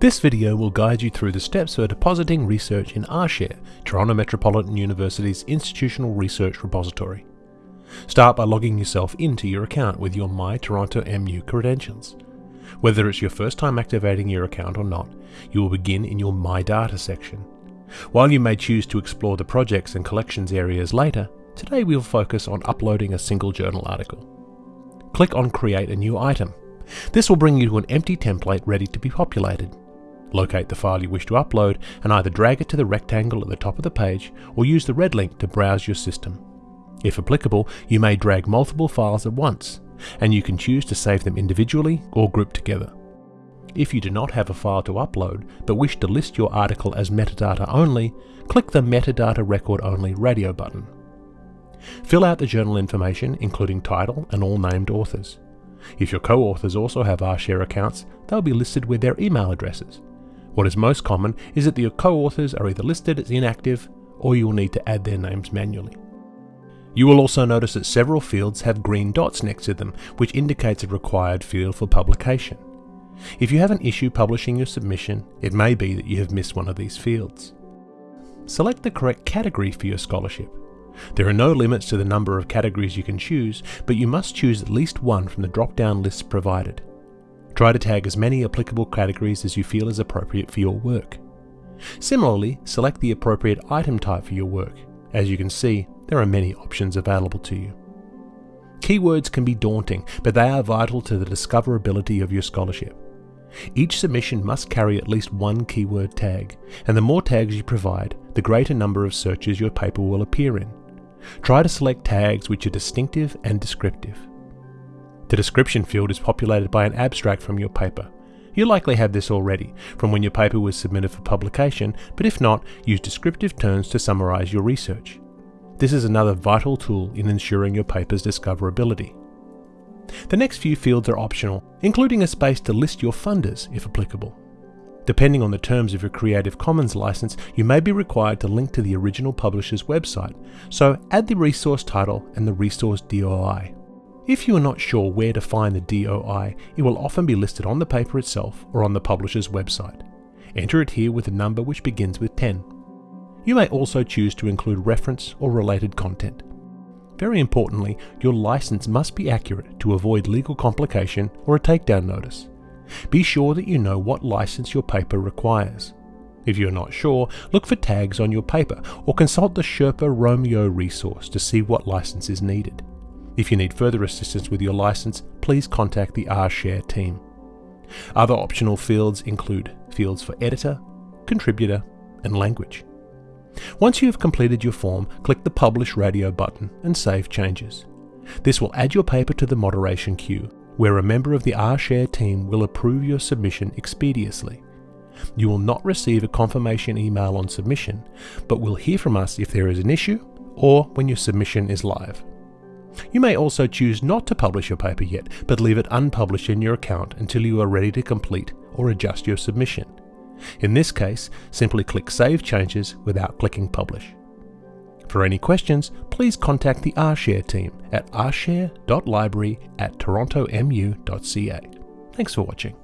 This video will guide you through the steps for depositing research in rShare, Toronto Metropolitan University's institutional research repository. Start by logging yourself into your account with your My Toronto MU credentials. Whether it's your first time activating your account or not, you will begin in your My Data section. While you may choose to explore the projects and collections areas later, today we will focus on uploading a single journal article. Click on Create a new item. This will bring you to an empty template ready to be populated. Locate the file you wish to upload and either drag it to the rectangle at the top of the page or use the red link to browse your system. If applicable, you may drag multiple files at once, and you can choose to save them individually or group together. If you do not have a file to upload but wish to list your article as metadata only, click the Metadata Record Only radio button. Fill out the journal information including title and all named authors. If your co-authors also have rShare accounts, they'll be listed with their email addresses. What is most common is that your co-authors are either listed as inactive or you will need to add their names manually. You will also notice that several fields have green dots next to them, which indicates a required field for publication. If you have an issue publishing your submission, it may be that you have missed one of these fields. Select the correct category for your scholarship. There are no limits to the number of categories you can choose, but you must choose at least one from the drop-down lists provided. Try to tag as many applicable categories as you feel is appropriate for your work. Similarly, select the appropriate item type for your work. As you can see, there are many options available to you. Keywords can be daunting, but they are vital to the discoverability of your scholarship. Each submission must carry at least one keyword tag, and the more tags you provide, the greater number of searches your paper will appear in. Try to select tags which are distinctive and descriptive. The description field is populated by an abstract from your paper. You likely have this already from when your paper was submitted for publication, but if not, use descriptive terms to summarise your research. This is another vital tool in ensuring your paper's discoverability. The next few fields are optional, including a space to list your funders if applicable. Depending on the terms of your Creative Commons license, you may be required to link to the original publisher's website, so add the resource title and the resource DOI. If you are not sure where to find the DOI, it will often be listed on the paper itself or on the publisher's website. Enter it here with a number which begins with 10. You may also choose to include reference or related content. Very importantly, your license must be accurate to avoid legal complication or a takedown notice. Be sure that you know what license your paper requires. If you're not sure, look for tags on your paper or consult the Sherpa Romeo resource to see what license is needed. If you need further assistance with your license, please contact the rShare team. Other optional fields include fields for editor, contributor, and language. Once you have completed your form, click the Publish Radio button and save changes. This will add your paper to the moderation queue, where a member of the rShare team will approve your submission expeditiously. You will not receive a confirmation email on submission, but will hear from us if there is an issue or when your submission is live. You may also choose not to publish your paper yet, but leave it unpublished in your account until you are ready to complete or adjust your submission. In this case, simply click Save Changes without clicking Publish. For any questions, please contact the rShare team at rshare.library at torontomu.ca. Thanks for watching.